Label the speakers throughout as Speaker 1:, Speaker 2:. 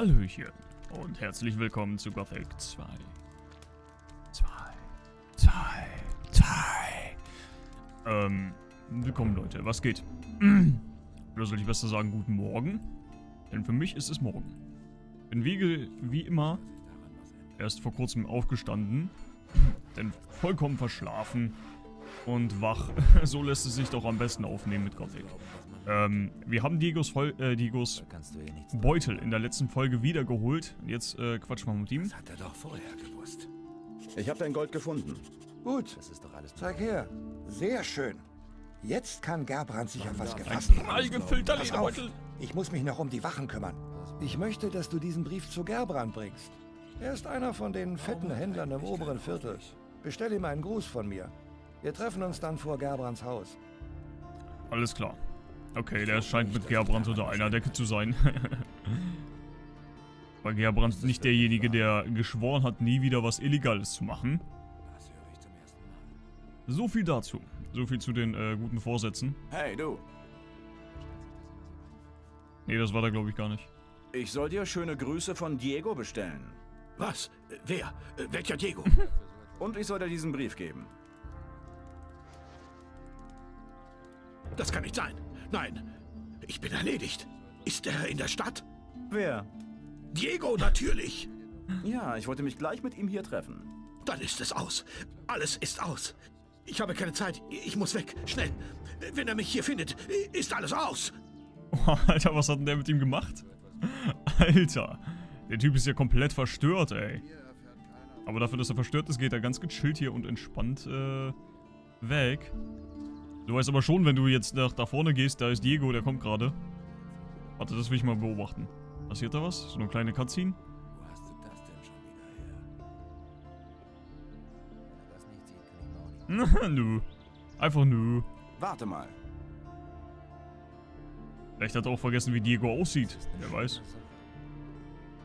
Speaker 1: Hallöchen und herzlich willkommen zu Gothic 2. 2. 2. 2. Ähm, willkommen Leute, was geht? Oder soll ich besser sagen, guten Morgen? Denn für mich ist es morgen. Bin wie, wie immer erst vor kurzem aufgestanden, denn vollkommen verschlafen und wach. so lässt es sich doch am besten aufnehmen mit Gothic. Ähm, wir haben Diegos, Vol äh, Diegos Beutel in der letzten Folge wiedergeholt. Jetzt äh, quatschen wir mit ihm.
Speaker 2: Das hat er doch vorher gewusst.
Speaker 3: Ich habe dein Gold gefunden.
Speaker 2: Gut,
Speaker 4: Das ist doch alles
Speaker 2: zeig her. Sehr schön. Jetzt kann Gerbrand sich auf was gefasst machen.
Speaker 1: Allgefüllter
Speaker 2: Pass auf,
Speaker 1: Lederbeutel.
Speaker 2: ich muss mich noch um die Wachen kümmern. Ich möchte, dass du diesen Brief zu Gerbrand bringst. Er ist einer von den fetten Händlern im oberen Viertel. Bestell ihm einen Gruß von mir. Wir treffen uns dann vor Gerbrands Haus.
Speaker 1: Alles klar. Okay, der scheint mit Gerbrand unter einer Decke zu sein. Weil Gerbrand nicht derjenige, der geschworen hat, nie wieder was Illegales zu machen.
Speaker 4: Das höre ich zum ersten Mal.
Speaker 1: So viel dazu. So viel zu den äh, guten Vorsätzen.
Speaker 3: Hey, du.
Speaker 1: Nee, das war da glaube ich gar nicht.
Speaker 3: Ich soll dir schöne Grüße von Diego bestellen.
Speaker 4: Was? Äh, Wer? Äh, Welcher Diego?
Speaker 3: Und ich soll dir diesen Brief geben.
Speaker 4: Das kann nicht sein. Nein, ich bin erledigt. Ist er in der Stadt?
Speaker 3: Wer?
Speaker 4: Diego, natürlich.
Speaker 3: Ja, ich wollte mich gleich mit ihm hier treffen.
Speaker 4: Dann ist es aus. Alles ist aus. Ich habe keine Zeit. Ich muss weg. Schnell. Wenn er mich hier findet, ist alles aus.
Speaker 1: Oh, Alter, was hat denn der mit ihm gemacht? Alter, der Typ ist ja komplett verstört, ey. Aber dafür, dass er verstört ist, geht er ganz gechillt hier und entspannt äh, weg. Du weißt aber schon, wenn du jetzt nach da vorne gehst, da ist Diego, der kommt gerade. Warte, das will ich mal beobachten. Passiert da was? So eine kleine Cutscene?
Speaker 4: Wo hast du das denn schon wieder her?
Speaker 5: Er das nicht sieht, kann
Speaker 1: nö. Einfach nö.
Speaker 3: Warte mal.
Speaker 1: Vielleicht hat er auch vergessen, wie Diego aussieht. Wer weiß.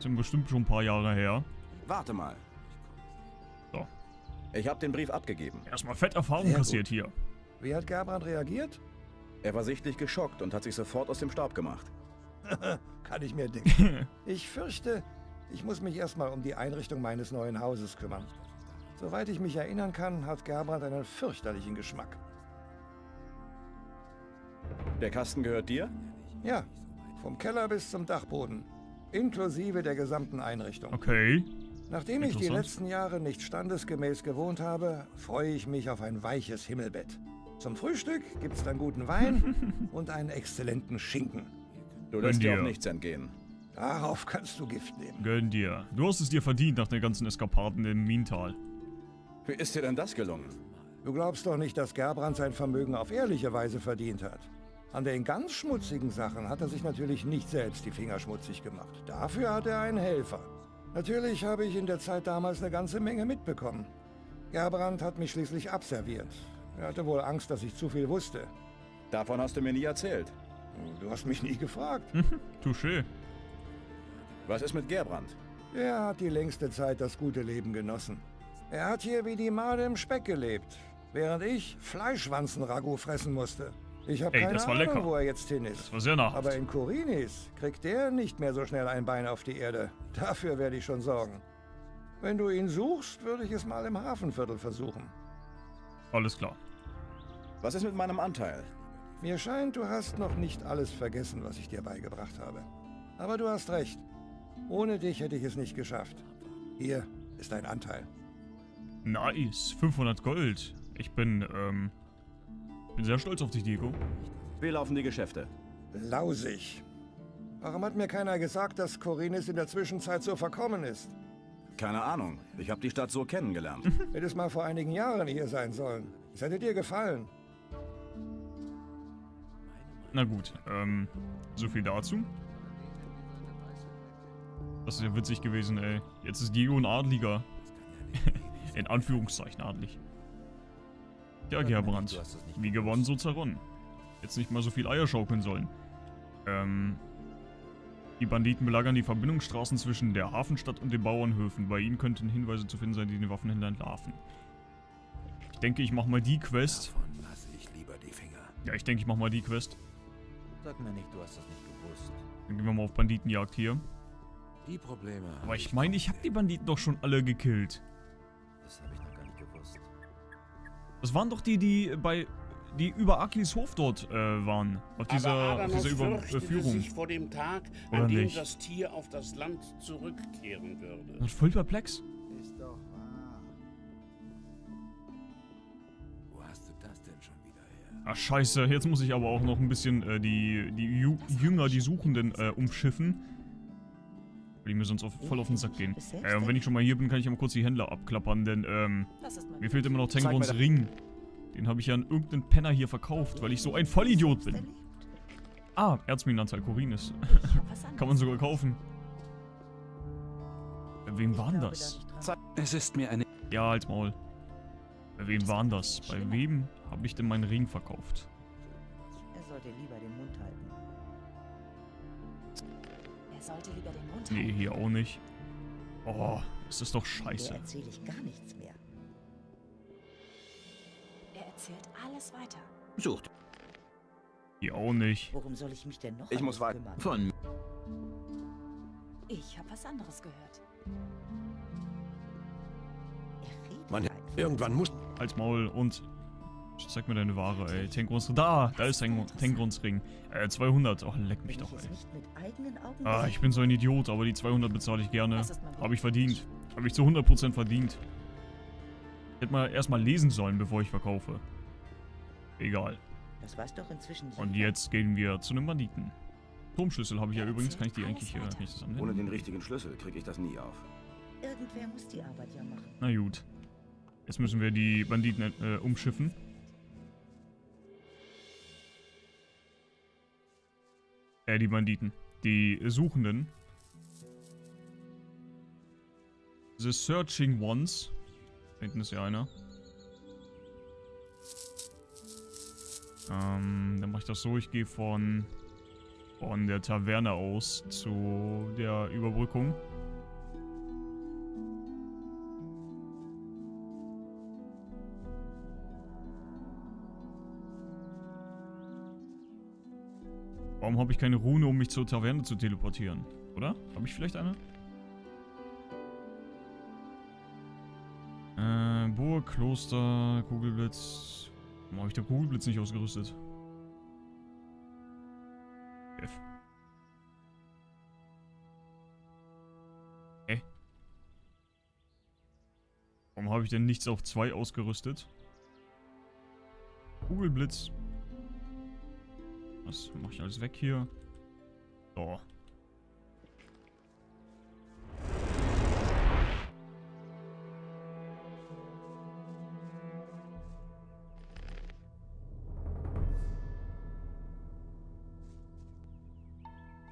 Speaker 1: Sind bestimmt schon ein paar Jahre her.
Speaker 3: Warte mal.
Speaker 1: So.
Speaker 3: Ich habe den Brief abgegeben.
Speaker 1: Erstmal fett Erfahrung
Speaker 2: Sehr
Speaker 1: kassiert hier.
Speaker 2: Wie hat Gerbrand reagiert?
Speaker 3: Er war sichtlich geschockt und hat sich sofort aus dem Staub gemacht.
Speaker 2: Kann ich mir denken. Ich fürchte, ich muss mich erstmal um die Einrichtung meines neuen Hauses kümmern. Soweit ich mich erinnern kann, hat Gerbrand einen fürchterlichen Geschmack.
Speaker 3: Der Kasten gehört dir?
Speaker 2: Ja, vom Keller bis zum Dachboden. Inklusive der gesamten Einrichtung.
Speaker 1: Okay.
Speaker 2: Nachdem ich die letzten Jahre nicht standesgemäß gewohnt habe, freue ich mich auf ein weiches Himmelbett. Zum Frühstück gibt's dann guten Wein und einen exzellenten Schinken.
Speaker 3: Du lässt dir
Speaker 1: dir.
Speaker 3: auch nichts entgehen.
Speaker 2: Darauf kannst du Gift nehmen.
Speaker 1: Gönn dir. Du hast es dir verdient nach den ganzen Eskapaden im Mintal.
Speaker 3: Wie ist dir denn das gelungen?
Speaker 2: Du glaubst doch nicht, dass Gerbrand sein Vermögen auf ehrliche Weise verdient hat. An den ganz schmutzigen Sachen hat er sich natürlich nicht selbst die Finger schmutzig gemacht. Dafür hat er einen Helfer. Natürlich habe ich in der Zeit damals eine ganze Menge mitbekommen. Gerbrand hat mich schließlich abserviert. Er hatte wohl Angst, dass ich zu viel wusste.
Speaker 3: Davon hast du mir nie erzählt.
Speaker 2: Du hast mich nie gefragt.
Speaker 1: Touché.
Speaker 3: Was ist mit Gerbrand?
Speaker 2: Er hat die längste Zeit das gute Leben genossen. Er hat hier wie die Made im Speck gelebt, während ich Fleischwanzen-Ragout fressen musste. Ich habe keine
Speaker 1: das war
Speaker 2: Ahnung,
Speaker 1: lecker.
Speaker 2: wo er jetzt hin ist.
Speaker 1: Das war sehr nahrhaft.
Speaker 2: Aber in Korinis kriegt er nicht mehr so schnell ein Bein auf die Erde. Dafür werde ich schon sorgen. Wenn du ihn suchst, würde ich es mal im Hafenviertel versuchen.
Speaker 1: Alles klar.
Speaker 3: Was ist mit meinem Anteil?
Speaker 2: Mir scheint, du hast noch nicht alles vergessen, was ich dir beigebracht habe. Aber du hast recht. Ohne dich hätte ich es nicht geschafft. Hier ist dein Anteil.
Speaker 1: Nice. 500 Gold. Ich bin, ähm... Bin sehr stolz auf dich, Diego.
Speaker 3: Wie laufen die Geschäfte?
Speaker 2: Lausig. Warum hat mir keiner gesagt, dass Korinis in der Zwischenzeit so verkommen ist?
Speaker 3: Keine Ahnung. Ich habe die Stadt so kennengelernt.
Speaker 2: Hätte es mal vor einigen Jahren hier sein sollen. Es hätte dir gefallen.
Speaker 1: Na gut, ähm... So viel dazu. Das ist ja witzig gewesen, ey. Jetzt ist Diego ein Adliger. In Anführungszeichen adlig. Ja, Gerbrand. Wie gewonnen, so zerronnen. Jetzt nicht mal so viel Eier schaukeln sollen. Ähm... Die Banditen belagern die Verbindungsstraßen zwischen der Hafenstadt und den Bauernhöfen. Bei ihnen könnten Hinweise zu finden sein, die den Waffenhändler entlarven. Ich denke, ich mach mal die Quest. Ja, ich denke, ich mach mal die Quest.
Speaker 5: Sag mir nicht, du hast das nicht gewusst.
Speaker 1: Dann gehen wir mal auf Banditenjagd hier.
Speaker 6: Die Probleme.
Speaker 1: Aber ich meine, ich habe die Banditen doch schon alle gekillt.
Speaker 6: Das habe ich noch gar nicht gewusst.
Speaker 1: Das waren doch die, die bei die über Aklis Hof dort äh, waren. Auf dieser,
Speaker 7: Aber
Speaker 1: auf dieser Überführung.
Speaker 7: sich vor dem Tag,
Speaker 1: Oder
Speaker 7: an dem
Speaker 1: nicht?
Speaker 7: das Tier auf das Land zurückkehren würde.
Speaker 1: Das ist voll perplex.
Speaker 6: Ist doch
Speaker 1: Ach scheiße, jetzt muss ich aber auch noch ein bisschen äh, die, die Ju Jünger, die Suchenden äh, umschiffen. Weil die mir sonst auf, voll auf den Sack gehen. Äh, und wenn ich schon mal hier bin, kann ich ja mal kurz die Händler abklappern, denn ähm, mir fehlt immer noch
Speaker 3: da-
Speaker 1: Ring. Den habe ich ja an irgendeinen Penner hier verkauft, weil ich so ein Vollidiot bin. Ah, Erzminantal Korinis. Kann man sogar kaufen. Bei wem waren das?
Speaker 3: Es ist mir eine...
Speaker 1: Ja, als Maul. Bei wem waren das? Bei wem habe ich denn meinen Ring verkauft?
Speaker 8: Er sollte lieber den Mund halten.
Speaker 9: Er sollte lieber den Mund
Speaker 1: Nee,
Speaker 9: halten.
Speaker 1: hier auch nicht. Oh, ist das doch
Speaker 8: Der
Speaker 1: scheiße.
Speaker 8: erzähle ich gar nichts mehr.
Speaker 9: Er erzählt alles weiter.
Speaker 3: Sucht.
Speaker 1: Hier auch nicht.
Speaker 8: Worum soll ich mich denn noch
Speaker 3: Ich muss weiter. Von...
Speaker 9: Ich habe was anderes gehört.
Speaker 8: Er redet
Speaker 4: Man, irgendwann muss...
Speaker 1: Als Maul und... Zeig mir deine Ware, ey. Tengrons... Da! Da ist Teng Tengrons Ring. Äh, 200. Oh, leck mich doch, ey.
Speaker 8: nicht mit eigenen Augen
Speaker 1: Ah, ich bin so ein Idiot, aber die 200 bezahle ich gerne. Habe ich verdient. Habe ich zu 100% verdient. Ich hätte mal erstmal lesen sollen, bevor ich verkaufe. Egal.
Speaker 8: Das weiß doch inzwischen
Speaker 1: Und jetzt gehen wir zu einem Banditen. Turmschlüssel habe ich ja übrigens. Kann ich die eigentlich... Äh, kann ich das
Speaker 3: Ohne den richtigen Schlüssel kriege ich das nie auf.
Speaker 8: Irgendwer muss die Arbeit ja machen.
Speaker 1: Na gut. Jetzt müssen wir die Banditen äh, umschiffen. Äh, die Banditen. Die Suchenden. The Searching Ones. Hinten ist ja einer. Ähm, dann mache ich das so. Ich gehe von, von der Taverne aus zu der Überbrückung. Warum habe ich keine Rune, um mich zur Taverne zu teleportieren? Oder? Habe ich vielleicht eine? Äh, Burg, Kloster, Kugelblitz. Warum habe ich der Kugelblitz nicht ausgerüstet? F. Hä? Warum habe ich denn nichts auf 2 ausgerüstet? Kugelblitz. Was mache ich alles weg hier? So.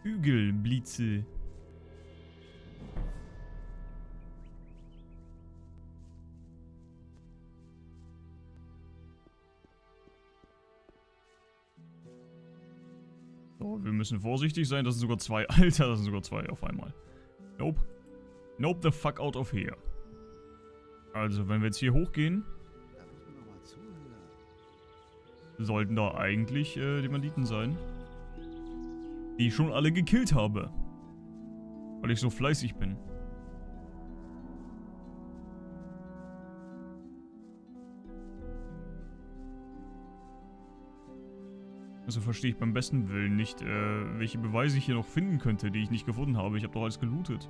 Speaker 1: Hügelblitze. Müssen vorsichtig sein. Das sind sogar zwei. Alter, das sind sogar zwei auf einmal. Nope. Nope the fuck out of here. Also, wenn wir jetzt hier hochgehen, sollten da eigentlich äh, die Banditen sein. Die ich schon alle gekillt habe. Weil ich so fleißig bin. Also verstehe ich beim besten Willen nicht, äh, welche Beweise ich hier noch finden könnte, die ich nicht gefunden habe. Ich habe doch alles gelootet.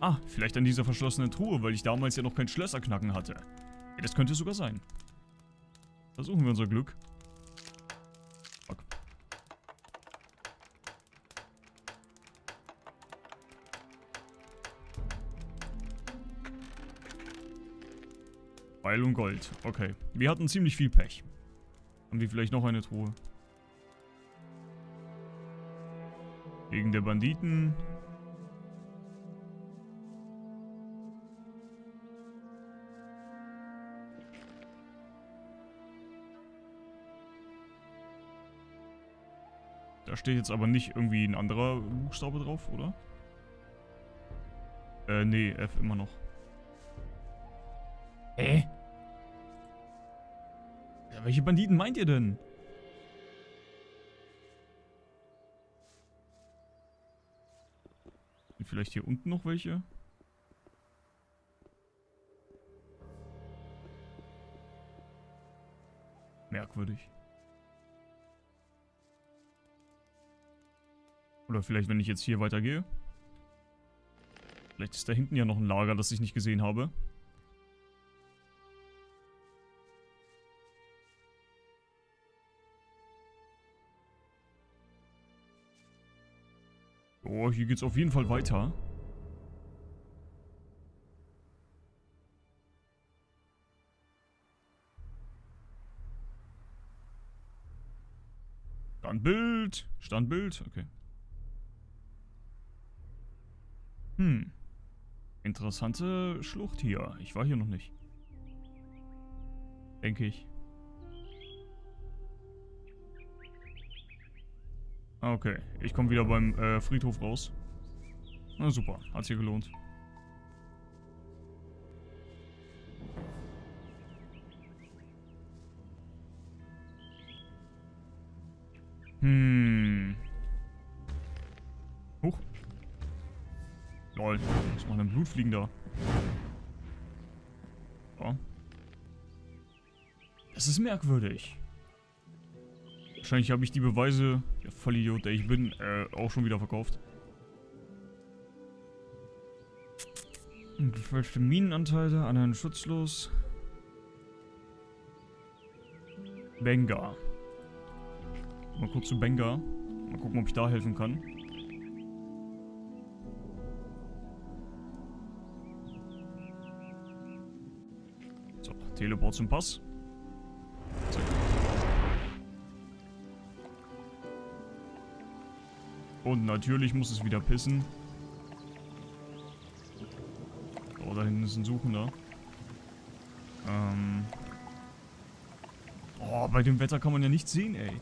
Speaker 1: Ah, vielleicht an dieser verschlossenen Truhe, weil ich damals ja noch kein Schlösserknacken hatte. Ja, das könnte sogar sein. Versuchen wir unser Glück. Fuck. Beil und Gold. Okay. Wir hatten ziemlich viel Pech. Haben die vielleicht noch eine Truhe? Wegen der Banditen. Da steht jetzt aber nicht irgendwie ein anderer Buchstabe drauf, oder? Äh, nee, F immer noch. Hä? Ja, welche Banditen meint ihr denn? Vielleicht hier unten noch welche? Merkwürdig. Oder vielleicht, wenn ich jetzt hier weitergehe. Vielleicht ist da hinten ja noch ein Lager, das ich nicht gesehen habe. Oh, hier geht's auf jeden Fall weiter. Standbild. Standbild. Okay. Hm. Interessante Schlucht hier. Ich war hier noch nicht. Denke ich. Okay, ich komme wieder beim äh, Friedhof raus. Na super, hat sich gelohnt. Hm. Huch. Lol, was machen denn Blutfliegen da? Ja. Das ist merkwürdig. Wahrscheinlich habe ich die Beweise, der Vollidiot, der ich bin, äh, auch schon wieder verkauft. Gefälschte Minenanteile, anderen schutzlos. Benga. Mal kurz zu Benga. Mal gucken, ob ich da helfen kann. So, Teleport zum Pass. Und natürlich muss es wieder pissen. Oh, da hinten ist ein Suchender. Ähm. Oh, bei dem Wetter kann man ja nichts sehen, ey.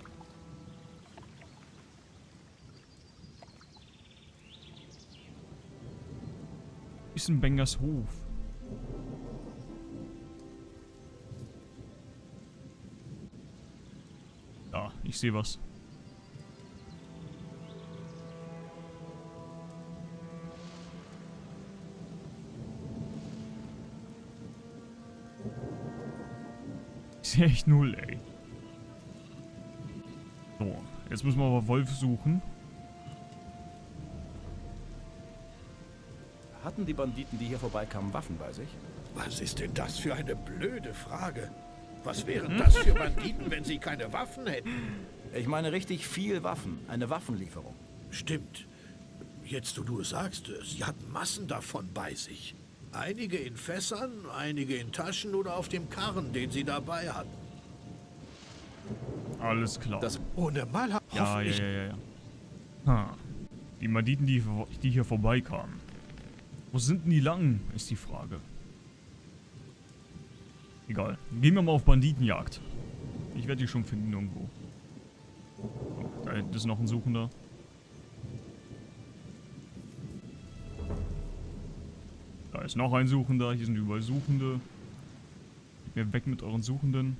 Speaker 1: Ist ein Bengers Hof. Ich sehe was. Ich sehe echt null, ey. So, jetzt müssen wir aber Wolf suchen.
Speaker 3: Hatten die Banditen, die hier vorbeikamen, Waffen bei sich?
Speaker 4: Was ist denn das für eine blöde Frage? Was wären das für Banditen, wenn sie keine Waffen hätten?
Speaker 3: Ich meine richtig viel Waffen. Eine Waffenlieferung.
Speaker 4: Stimmt. Jetzt, wo du es sagst, sie hatten Massen davon bei sich. Einige in Fässern, einige in Taschen oder auf dem Karren, den sie dabei hatten.
Speaker 1: Alles klar.
Speaker 3: Das-
Speaker 4: Ohne Mal
Speaker 1: ja, ja, ja, ja, ja. Ha. Die Banditen, die, die hier vorbeikamen. Wo sind denn die lang, ist die Frage. Egal. Gehen wir mal auf Banditenjagd. Ich werde die schon finden irgendwo. Oh, da hinten ist noch ein Suchender. Da ist noch ein Suchender. Hier sind überall Suchende. Geht mir weg mit euren Suchenden.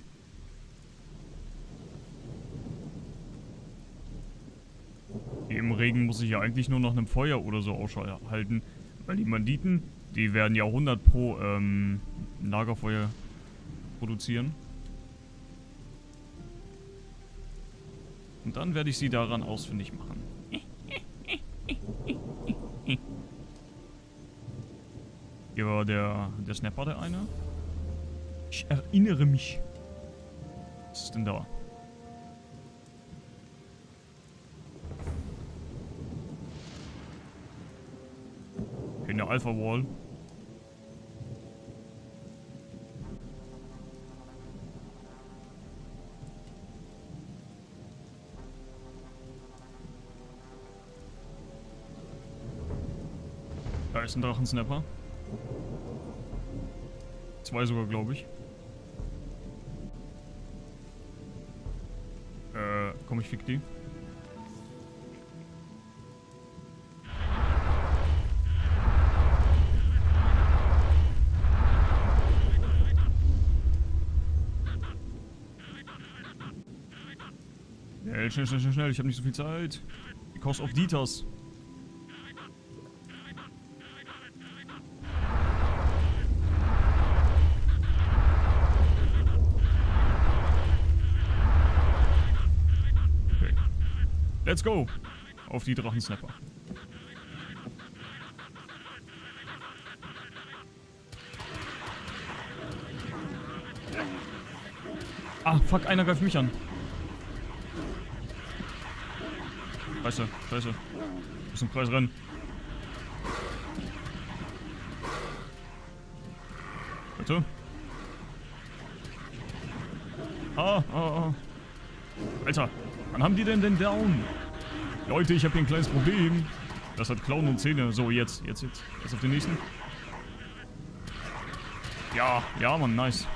Speaker 1: Im Regen muss ich ja eigentlich nur nach einem Feuer oder so Ausschau halten. Weil die Banditen, die werden ja 100 pro ähm, Lagerfeuer produzieren. Und dann werde ich sie daran ausfindig machen. Hier war der, der Snapper der eine. Ich erinnere mich. Was ist denn da? In der Alpha Wall. Da ist ein Drachensnapper. Zwei sogar, glaube ich. Äh, komm, ich fick die. Schnell, schnell, schnell, schnell. Ich habe nicht so viel Zeit. Cost of Dieters. Let's go. Auf die Drachensnapper. Ah, fuck, einer greift mich an. Scheiße, scheiße. Muss im Kreis rennen. Bitte? Ah, ah, ah. Alter, wann haben die denn denn down? Leute, ich habe hier ein kleines Problem. Das hat Klauen und Zähne. So, jetzt, jetzt, jetzt. Jetzt auf den nächsten. Ja, ja, Mann, nice.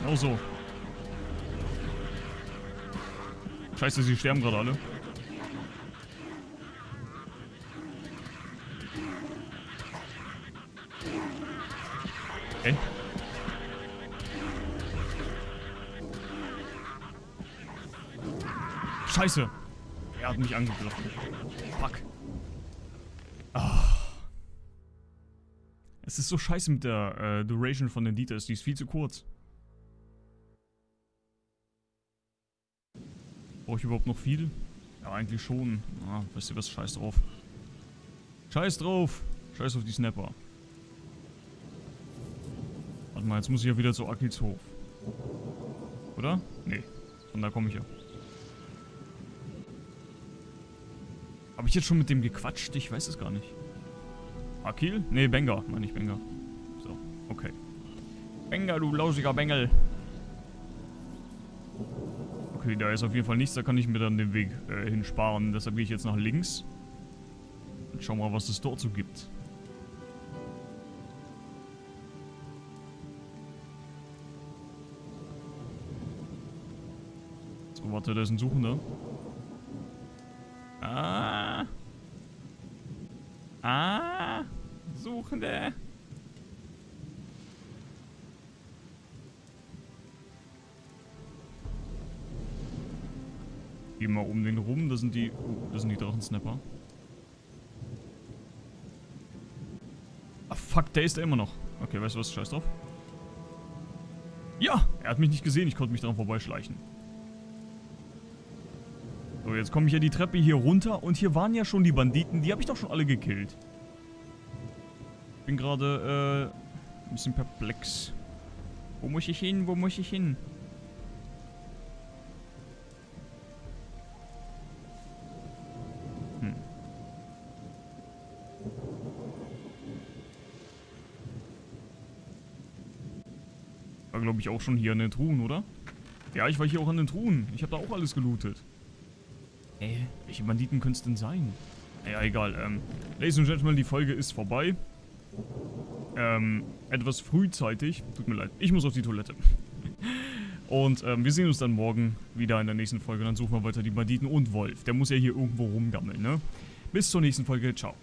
Speaker 1: Genau so. Scheiße, sie sterben gerade alle. Okay. Scheiße. Er hat mich angegriffen. Fuck. Ah. Es ist so scheiße mit der äh, Duration von den Details. Die ist viel zu kurz. Brauche ich überhaupt noch viel? Ja, eigentlich schon. Ah, weißt du was? Scheiß drauf. Scheiß drauf. Scheiß auf die Snapper. Warte mal, jetzt muss ich ja wieder zu Akils Hof. Oder? Nee. Von da komme ich ja. Habe ich jetzt schon mit dem gequatscht? Ich weiß es gar nicht. Akil? Nee, Benga. Meine ich Benga. So, okay. Benga, du lausiger Bengel. Okay, da ist auf jeden Fall nichts. Da kann ich mir dann den Weg äh, hinsparen. Deshalb gehe ich jetzt nach links. Und schau mal, was es dort so gibt. So, warte, da ist ein Suchender. Ah. Ah. Suchende. Geh mal um den rum, das sind die. Oh, das sind die Drachensnapper. Ah fuck, der ist da immer noch. Okay, weißt du was? Scheiß drauf. Ja! Er hat mich nicht gesehen, ich konnte mich dran vorbeischleichen. So, jetzt komme ich ja die Treppe hier runter und hier waren ja schon die Banditen, die habe ich doch schon alle gekillt. Bin gerade, äh, ein bisschen perplex. Wo muss ich hin? Wo muss ich hin? Hm. War, glaube ich, auch schon hier an den Truhen, oder? Ja, ich war hier auch an den Truhen. Ich habe da auch alles gelootet. Äh, welche Banditen könnte es denn sein? Naja, egal. Ähm, Ladies and Gentlemen, die Folge ist vorbei. Ähm, etwas frühzeitig. Tut mir leid. Ich muss auf die Toilette. Und ähm, wir sehen uns dann morgen wieder in der nächsten Folge. Dann suchen wir weiter die Banditen und Wolf. Der muss ja hier irgendwo rumgammeln, ne? Bis zur nächsten Folge. Ciao.